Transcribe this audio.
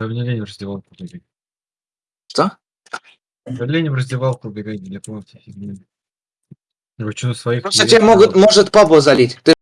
Да мне лень в раздевалку бегать. Что? Да лень в раздевалку бегать для какого-то фигни. Вы что, своих Просто тебя могут, может папу залить. Ты